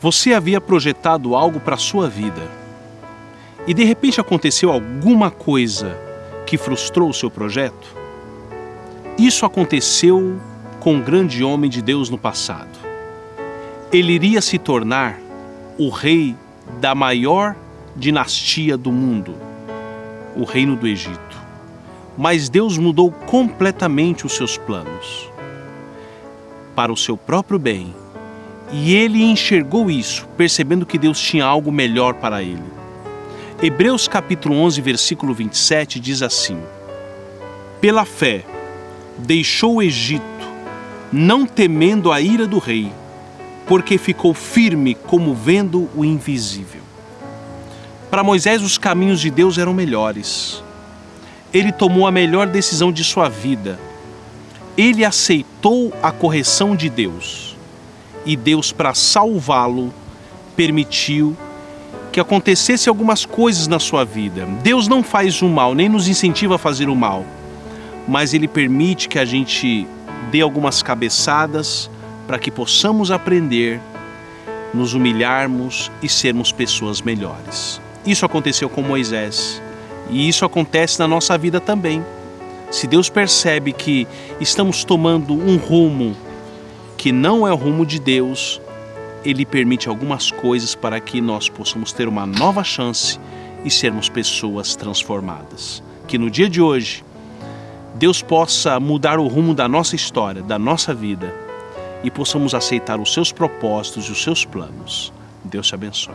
Você havia projetado algo para a sua vida e de repente aconteceu alguma coisa que frustrou o seu projeto? Isso aconteceu com um grande homem de Deus no passado. Ele iria se tornar o rei da maior dinastia do mundo, o reino do Egito. Mas Deus mudou completamente os seus planos para o seu próprio bem e ele enxergou isso, percebendo que Deus tinha algo melhor para ele. Hebreus capítulo 11, versículo 27 diz assim: Pela fé deixou o Egito, não temendo a ira do rei, porque ficou firme como vendo o invisível. Para Moisés, os caminhos de Deus eram melhores. Ele tomou a melhor decisão de sua vida. Ele aceitou a correção de Deus e Deus, para salvá-lo, permitiu que acontecesse algumas coisas na sua vida. Deus não faz o mal, nem nos incentiva a fazer o mal, mas Ele permite que a gente dê algumas cabeçadas para que possamos aprender, nos humilharmos e sermos pessoas melhores. Isso aconteceu com Moisés e isso acontece na nossa vida também. Se Deus percebe que estamos tomando um rumo que não é o rumo de Deus, Ele permite algumas coisas para que nós possamos ter uma nova chance e sermos pessoas transformadas. Que no dia de hoje, Deus possa mudar o rumo da nossa história, da nossa vida e possamos aceitar os seus propósitos e os seus planos. Deus te abençoe.